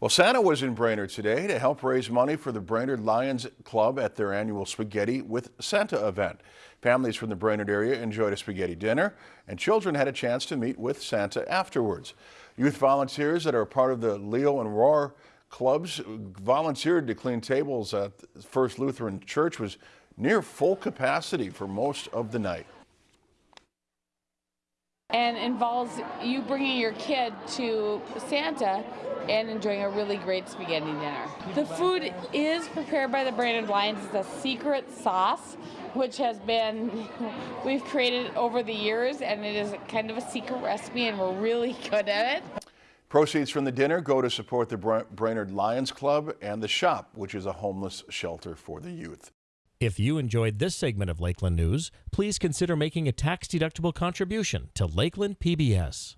Well, Santa was in Brainerd today to help raise money for the Brainerd Lions Club at their annual Spaghetti with Santa event. Families from the Brainerd area enjoyed a spaghetti dinner, and children had a chance to meet with Santa afterwards. Youth volunteers that are part of the Leo and Roar clubs volunteered to clean tables at First Lutheran Church was near full capacity for most of the night and involves you bringing your kid to Santa and enjoying a really great spaghetti dinner. The food is prepared by the Brainerd Lions. It's a secret sauce, which has been, we've created over the years, and it is kind of a secret recipe, and we're really good at it. Proceeds from the dinner go to support the Brainerd Lions Club and the shop, which is a homeless shelter for the youth. If you enjoyed this segment of Lakeland News, please consider making a tax-deductible contribution to Lakeland PBS.